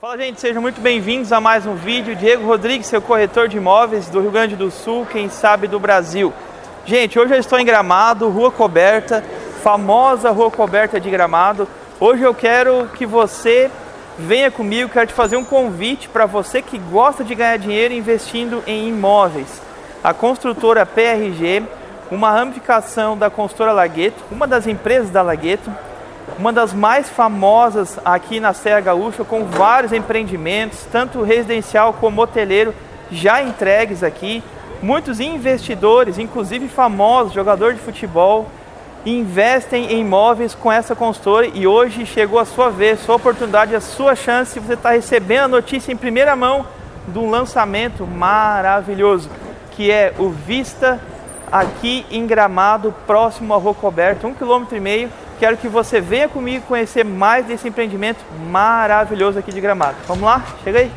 Fala gente, sejam muito bem-vindos a mais um vídeo. Diego Rodrigues, seu corretor de imóveis do Rio Grande do Sul, quem sabe do Brasil. Gente, hoje eu estou em Gramado, rua coberta, famosa rua coberta de Gramado. Hoje eu quero que você venha comigo, quero te fazer um convite para você que gosta de ganhar dinheiro investindo em imóveis. A construtora PRG, uma ramificação da construtora Lagueto, uma das empresas da Lagueto, uma das mais famosas aqui na Serra Gaúcha, com vários empreendimentos, tanto residencial como hoteleiro, já entregues aqui. Muitos investidores, inclusive famosos, jogador de futebol, investem em imóveis com essa consultora e hoje chegou a sua vez, sua oportunidade, a sua chance. Você está recebendo a notícia em primeira mão de um lançamento maravilhoso, que é o Vista aqui em Gramado, próximo à Rua Coberta, um quilômetro e meio Quero que você venha comigo conhecer mais desse empreendimento maravilhoso aqui de Gramado. Vamos lá? Chega aí!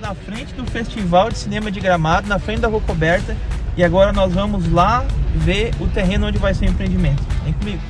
Na frente do Festival de Cinema de Gramado, na frente da Rua Coberta. E agora nós vamos lá ver o terreno onde vai ser o empreendimento. Vem comigo!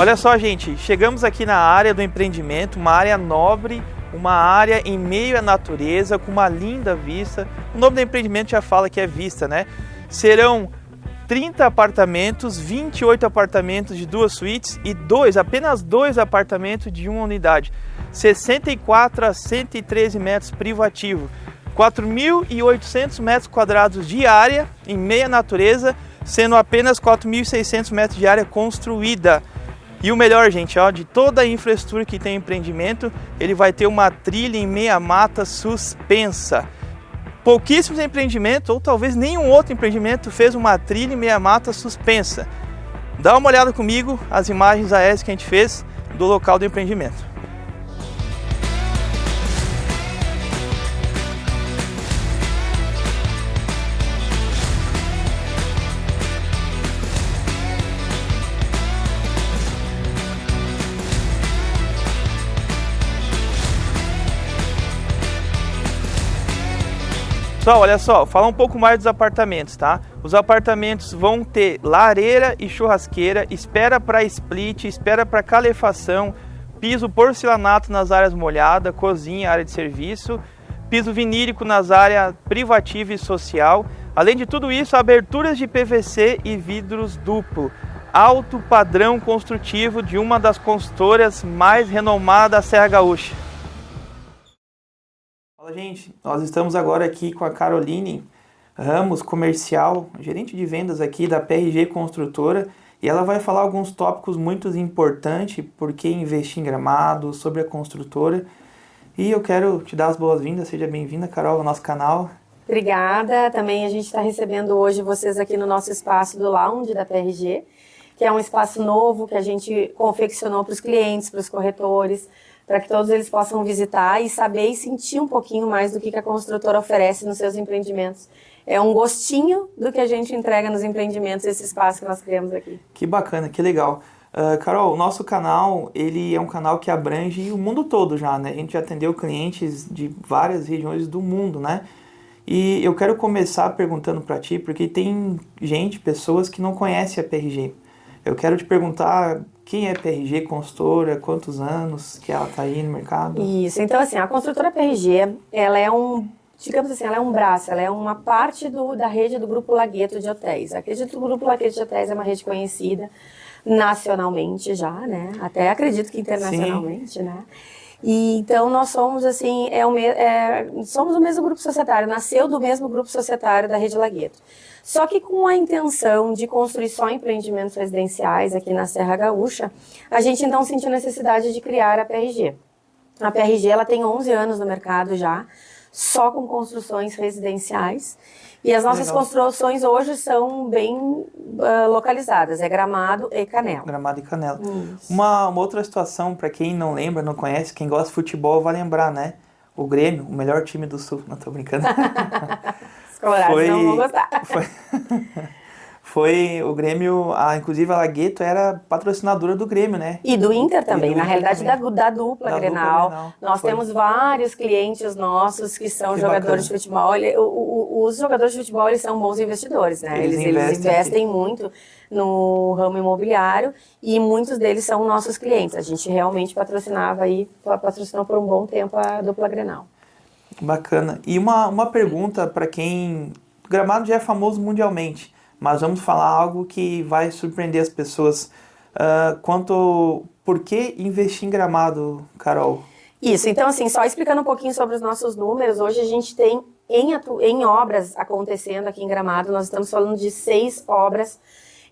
Olha só, gente, chegamos aqui na área do empreendimento, uma área nobre, uma área em meio à natureza, com uma linda vista. O nome do empreendimento já fala que é vista, né? Serão 30 apartamentos, 28 apartamentos de duas suítes e dois, apenas dois apartamentos de uma unidade. 64 a 113 metros privativo, 4.800 metros quadrados de área em meia natureza, sendo apenas 4.600 metros de área construída. E o melhor, gente, ó, de toda a infraestrutura que tem empreendimento, ele vai ter uma trilha em meia mata suspensa. Pouquíssimos empreendimentos, ou talvez nenhum outro empreendimento, fez uma trilha em meia mata suspensa. Dá uma olhada comigo as imagens aéreas que a gente fez do local do empreendimento. Pessoal, olha só, falar um pouco mais dos apartamentos, tá? Os apartamentos vão ter lareira e churrasqueira, espera para split, espera para calefação, piso porcelanato nas áreas molhadas, cozinha, área de serviço, piso vinílico nas áreas privativa e social. Além de tudo isso, aberturas de PVC e vidros duplo. Alto padrão construtivo de uma das consultoras mais renomadas da Serra Gaúcha. Fala gente, nós estamos agora aqui com a Caroline Ramos, comercial, gerente de vendas aqui da PRG Construtora e ela vai falar alguns tópicos muito importantes, por que investir em gramado, sobre a construtora. E eu quero te dar as boas-vindas, seja bem-vinda Carol ao nosso canal. Obrigada, também a gente está recebendo hoje vocês aqui no nosso espaço do Lounge da PRG, que é um espaço novo que a gente confeccionou para os clientes, para os corretores, para que todos eles possam visitar e saber e sentir um pouquinho mais do que a construtora oferece nos seus empreendimentos. É um gostinho do que a gente entrega nos empreendimentos, esse espaço que nós criamos aqui. Que bacana, que legal. Uh, Carol, o nosso canal, ele é um canal que abrange o mundo todo já, né? A gente já atendeu clientes de várias regiões do mundo, né? E eu quero começar perguntando para ti, porque tem gente, pessoas que não conhecem a PRG. Eu quero te perguntar quem é PRG Consultora, quantos anos que ela está aí no mercado? Isso, então assim, a construtora PRG, ela é um, digamos assim, ela é um braço, ela é uma parte do, da rede do Grupo Lagueto de Hotéis. A rede do Grupo Lagueto de Hotéis é uma rede conhecida nacionalmente já, né? Até acredito que internacionalmente, Sim. né? E, então nós somos assim, é, o, é, somos o mesmo grupo societário, nasceu do mesmo grupo societário da Rede Lagueto. Só que com a intenção de construir só empreendimentos residenciais aqui na Serra Gaúcha, a gente então sentiu necessidade de criar a PRG. A PRG ela tem 11 anos no mercado já, só com construções residenciais. E as nossas Legal. construções hoje são bem uh, localizadas, é Gramado e Canela. Gramado e Canela. Uma, uma, outra situação, para quem não lembra, não conhece, quem gosta de futebol vai lembrar, né? O Grêmio, o melhor time do Sul, não tô brincando. Foi, não vão gostar. Foi, foi o Grêmio, a, inclusive a Lagueto era patrocinadora do Grêmio, né? E do Inter também, do na Inter realidade também. Da, da dupla da Grenal. Dupla Grenal. Nós foi. temos vários clientes nossos que são que jogadores bacana. de futebol. O, o, os jogadores de futebol eles são bons investidores, né? Eles, eles investem, eles investem muito no ramo imobiliário e muitos deles são nossos clientes. A gente realmente patrocinava aí, patrocinou por um bom tempo a dupla Grenal. Bacana. E uma, uma pergunta para quem... Gramado já é famoso mundialmente mas vamos falar algo que vai surpreender as pessoas. Uh, quanto por que investir em gramado, Carol? Isso, então assim, só explicando um pouquinho sobre os nossos números, hoje a gente tem em, em obras acontecendo aqui em Gramado, nós estamos falando de seis obras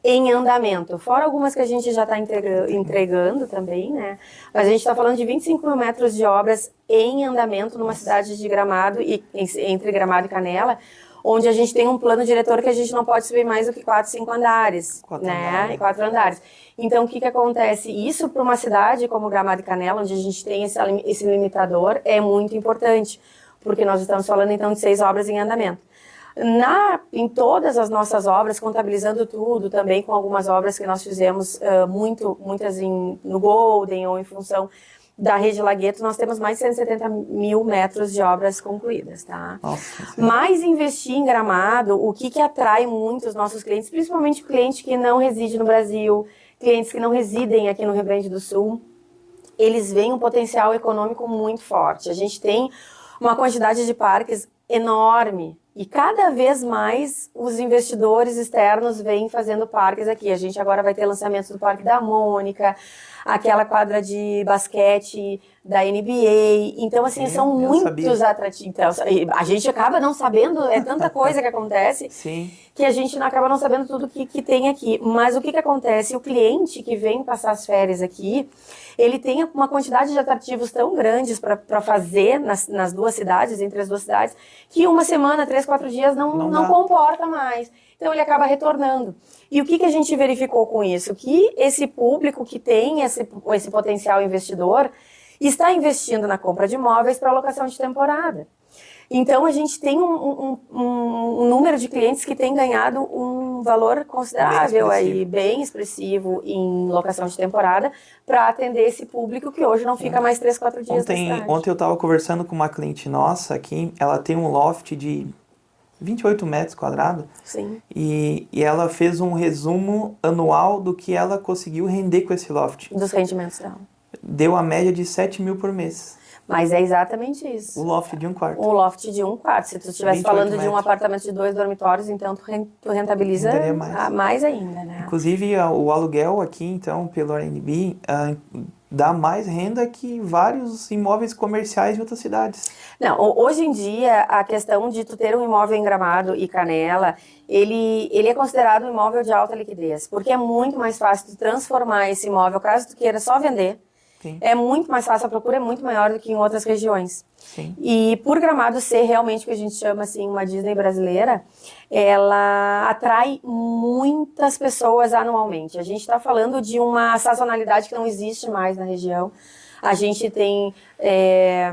em andamento, fora algumas que a gente já está entregando também, né? Mas a gente está falando de 25 mil metros de obras em andamento numa cidade de Gramado, e entre Gramado e Canela, onde a gente tem um plano diretor que a gente não pode subir mais do que quatro, cinco andares, quatro né? Andares. Quatro andares. Então, o que que acontece? Isso para uma cidade como Gramado e Canela, onde a gente tem esse, esse limitador, é muito importante, porque nós estamos falando então de seis obras em andamento. Na, em todas as nossas obras, contabilizando tudo, também com algumas obras que nós fizemos uh, muito, muitas em, no Golden ou em função da Rede Lagueto, nós temos mais de 170 mil metros de obras concluídas, tá? Nossa, Mas investir em Gramado, o que que atrai muito os nossos clientes, principalmente cliente que não reside no Brasil, clientes que não residem aqui no Rio Grande do Sul, eles veem um potencial econômico muito forte. A gente tem uma quantidade de parques enorme e cada vez mais os investidores externos vêm fazendo parques aqui. A gente agora vai ter lançamento do Parque da Mônica, aquela quadra de basquete da NBA. Então, assim, Sim, são muitos atrativos. Então, a gente acaba não sabendo, é tanta coisa que acontece Sim. que a gente não acaba não sabendo tudo que, que tem aqui. Mas o que, que acontece? O cliente que vem passar as férias aqui, ele tem uma quantidade de atrativos tão grandes para fazer nas, nas duas cidades, entre as duas cidades, que uma semana, três, quatro dias não, não, não comporta mais. Então ele acaba retornando. E o que, que a gente verificou com isso? Que esse público que tem esse, esse potencial investidor está investindo na compra de imóveis para locação de temporada. Então, a gente tem um, um, um, número de clientes que tem ganhado um valor considerável, bem aí, bem expressivo em locação de temporada, para atender esse público que hoje não fica mais 3, 4 dias ontem, Ontem eu estava conversando com uma cliente nossa aqui, ela tem um loft de 28 metros quadrados. Sim. E, e ela fez um resumo anual do que ela conseguiu render com esse loft. Dos rendimentos dela. Deu a média de 7 mil por mês. Mas é exatamente isso. O loft de um quarto. O loft de um quarto. Se tu estivesse falando metros. de um apartamento de dois dormitórios, então tu rentabiliza mais. mais. ainda, né? Inclusive, o aluguel aqui, então, pelo Airbnb, uh, dá mais renda que vários imóveis comerciais em outras cidades. Não, hoje em dia, a questão de tu ter um imóvel em Gramado e Canela, ele, ele é considerado um imóvel de alta liquidez, porque é muito mais fácil tu transformar esse imóvel, caso tu queira só vender, Sim. é muito mais fácil, a procura é muito maior do que em outras regiões. Sim. E por Gramado ser realmente o que a gente chama assim uma Disney brasileira, ela atrai muitas pessoas anualmente. A gente está falando de uma sazonalidade que não existe mais na região. A gente tem é,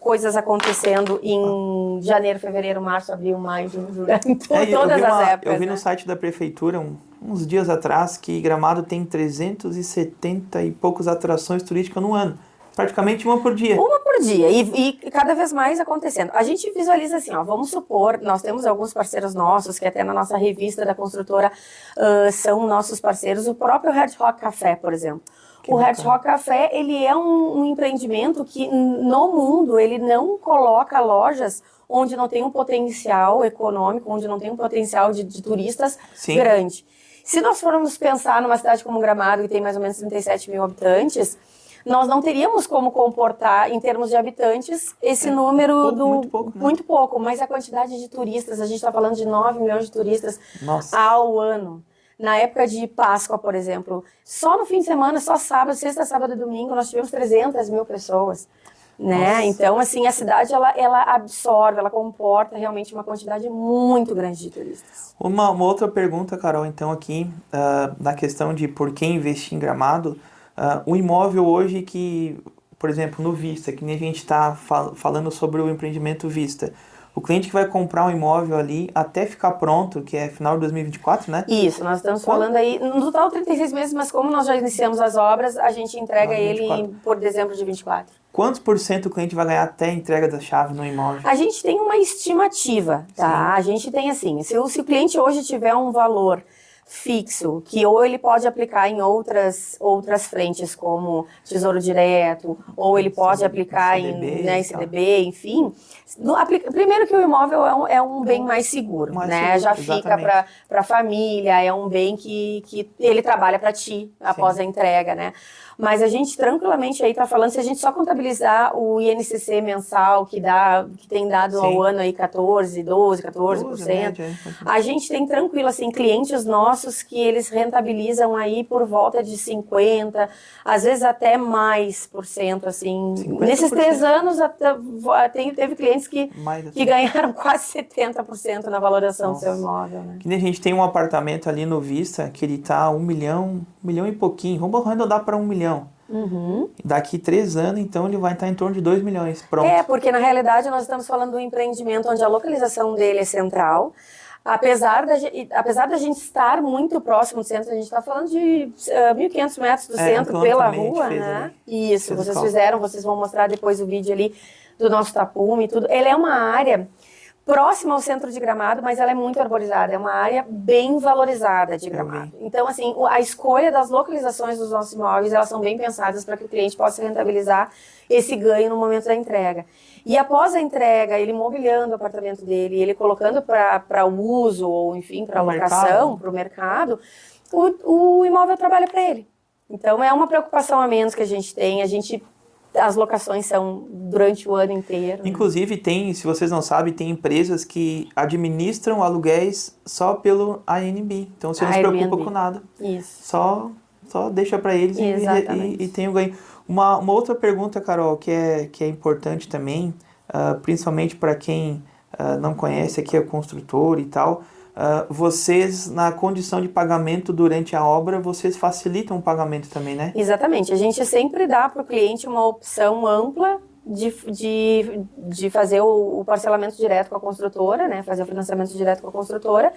coisas acontecendo em janeiro, fevereiro, março, abril, maio, junho, julho, é, todas uma, as épocas. Eu vi né? no site da prefeitura um, uns dias atrás que Gramado tem 370 e poucas atrações turísticas no ano. Praticamente uma por dia. Uma por dia e, e, cada vez mais acontecendo. A gente visualiza assim, ó, vamos supor, nós temos alguns parceiros nossos que até na nossa revista da construtora uh, são nossos parceiros, o próprio Red Rock Café, por exemplo. Que o Red Rock Café, ele é um, um empreendimento que no mundo ele não coloca lojas onde não tem um potencial econômico, onde não tem um potencial de, de turistas Sim. grande. Se nós formos pensar numa cidade como Gramado, que tem mais ou menos 37 mil habitantes, nós não teríamos como comportar, em termos de habitantes, esse é, número pouco, do. Muito pouco, né? muito pouco, mas a quantidade de turistas, a gente está falando de 9 milhões de turistas Nossa. ao ano. Na época de Páscoa, por exemplo, só no fim de semana, só sábado, sexta, sábado e domingo, nós tivemos 300 mil pessoas. né? Nossa. Então, assim, a cidade ela, ela absorve, ela comporta realmente uma quantidade muito grande de turistas. Uma, uma outra pergunta, Carol, então aqui uh, na questão de por que investir em Gramado, uh, o imóvel hoje que, por exemplo, no Vista, que nem a gente está fal falando sobre o empreendimento Vista. O cliente que vai comprar um imóvel ali até ficar pronto, que é final de 2024, né? Isso, nós estamos falando aí, no total 36 meses, mas como nós já iniciamos as obras, a gente entrega Ah, ele 24. em- por dezembro de 24. Quantos por cento o cliente vai ganhar até a entrega da chave no imóvel? A gente tem uma estimativa, tá? A gente tem assim, se o, se o cliente hoje tiver um valor fixo, que ou ele pode aplicar em outras, outras frentes, como Tesouro Direto, ou ele pode CDB, aplicar CDB em, né. CDB, enfim. No, aplica- primeiro que o imóvel é um, é um bem mais seguro, Mais né? seguro, Já fica para a família, é um bem que, que ele trabalha para ti após a entrega, né? Mas a gente tranquilamente aí tá falando, se a gente só contabilizar o INCC mensal, que dá, que tem dado Sim. ao ano aí 14, 12, 14%, Doze, média, é. a gente tem tranquilo, assim, clientes nossos que eles rentabilizam aí por volta de 50, às vezes até mais por cento, assim. 50%. Nesses três anos, até, tem, teve clientes que, assim. que ganharam quase 70% na valoração do seu Nossa. imóvel, né? Que nem a gente tem um apartamento ali no Vista que ele tá um milhão, um milhão e pouquinho. Vamos arredondar para um milhão. Uhum. Daqui três anos, então, ele vai estar em torno de 2 milhões. Pronto. É, porque na realidade nós estamos falando de um empreendimento onde a localização dele é central. Apesar da, apesar da gente estar muito próximo do centro, a gente está falando de uh, 1.500 metros do É, centro pela rua, né? fez Isso, vocês fizeram, vocês vão mostrar depois o vídeo ali do nosso tapume e tudo. Ele é uma área próxima ao centro de Gramado, mas ela é muito arborizada, é uma área bem valorizada de Gramado. Então, assim, a escolha das localizações dos nossos imóveis, elas são bem pensadas para que o cliente possa rentabilizar esse ganho no momento da entrega. E após a entrega, ele mobiliando o apartamento dele, ele colocando para o uso, ou enfim, para locação, mercado. para o mercado, o, o imóvel trabalha para ele. Então, é uma preocupação a menos que a gente tem. A gente, as locações são durante o ano inteiro. Inclusive, tem, se vocês não sabem, tem empresas que administram aluguéis só pelo ANB. Então, você não se preocupa com nada. Isso. Só, só deixa para eles e, Exatamente. e, e tem o ganho. Uma, uma outra pergunta, Carol, que é, que é importante também, ah, principalmente para quem ah, não conhece aqui a construtora e tal, ah, vocês, na condição de pagamento durante a obra, vocês facilitam o pagamento também, né? Exatamente. A gente sempre dá para o cliente uma opção ampla de, de, de fazer o, o parcelamento direto com a construtora, né? Fazer o financiamento direto com a construtora.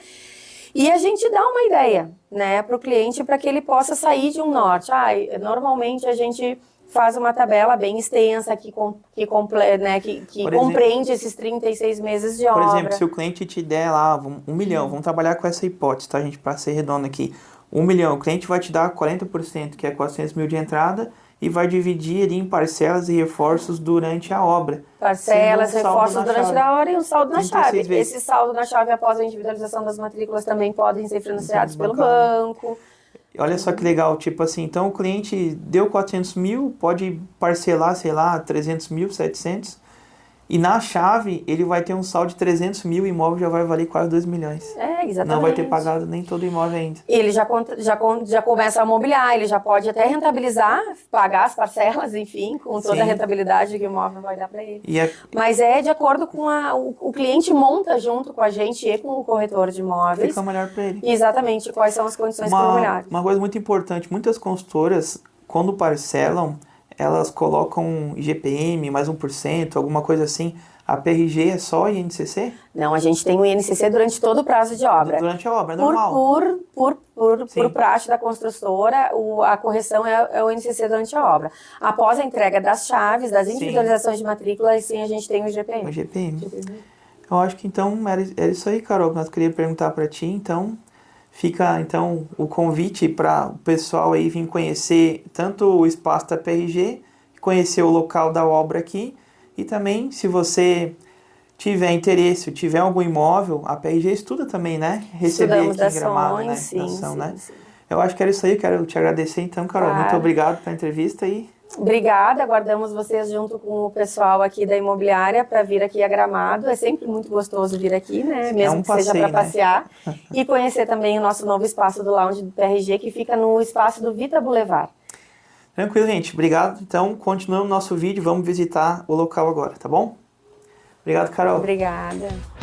E a gente dá uma ideia, né, para o cliente para que ele possa sair de um norte. Ah, normalmente a gente faz uma tabela bem extensa que, com, que, comple, né, que, que Por exemplo- compreende esses 36 meses de Por obra. exemplo, se o cliente te der lá um, milhão, vamos trabalhar com essa hipótese, tá, gente, para ser redondo aqui. Um milhão, o cliente vai te dar 40%, que é 400 mil de entrada, e vai dividir ali em parcelas e reforços durante a obra. Parcelas, reforços durante a hora e um saldo na 36 chave. vezes. Esse saldo na chave após a individualização das matrículas também podem ser financiados pelo bancário. banco. Olha só que legal, tipo assim, então o cliente deu 400 mil, pode parcelar, sei lá, 300 mil, 700, e na chave ele vai ter um saldo de 300 mil, o imóvel já vai valer quase 2 milhões. É, exatamente. Não vai ter pagado nem todo o imóvel ainda. Ele já, já, já começa a mobiliar, ele já pode até rentabilizar, pagar as parcelas, enfim, com toda Sim. a rentabilidade que o imóvel vai dar para ele. A, Mas é de acordo com a. O, o cliente monta junto com a gente e com o corretor de imóveis. fica melhor para ele. Exatamente quais são as condições Uma, imobiliárias. uma coisa muito importante, muitas consultoras, quando parcelam, elas colocam IGPM, mais 1%, alguma coisa assim. A PRG é só INCC? Não, a gente tem o INCC durante todo o prazo de obra. Durante a obra, é normal. por, por, por, Sim. por praxe da construtora, o- a correção é, é o INCC durante a obra. Após a entrega das chaves, das individualizações de matrícula, sim a gente tem o O IGPM. IGPM. Eu acho que então era, era isso aí, Carol, que nós queríamos perguntar para ti. Então, fica então o convite para o pessoal aí vir conhecer tanto o espaço da PRG, conhecer o local da obra aqui e também, se você tiver interesse, ou tiver algum imóvel, a PRG estuda também, né? Receber Estudamos aqui em Gramado, né? dações, sim, sim, né? sim. Eu acho que era isso aí, quero te agradecer então, Carol. Claro. Muito obrigado pela entrevista e Obrigada, aguardamos vocês junto com o pessoal aqui da imobiliária para vir aqui a Gramado. É sempre muito gostoso vir aqui, né? Mesmo um que seja passeio, para né? passear. e conhecer também o nosso novo espaço do Lounge do PRG, que fica no espaço do Vita Boulevard. Tranquilo, gente. Obrigado. Então, continuando o nosso vídeo, vamos visitar o local agora, tá bom? Obrigado, Carol. Obrigada.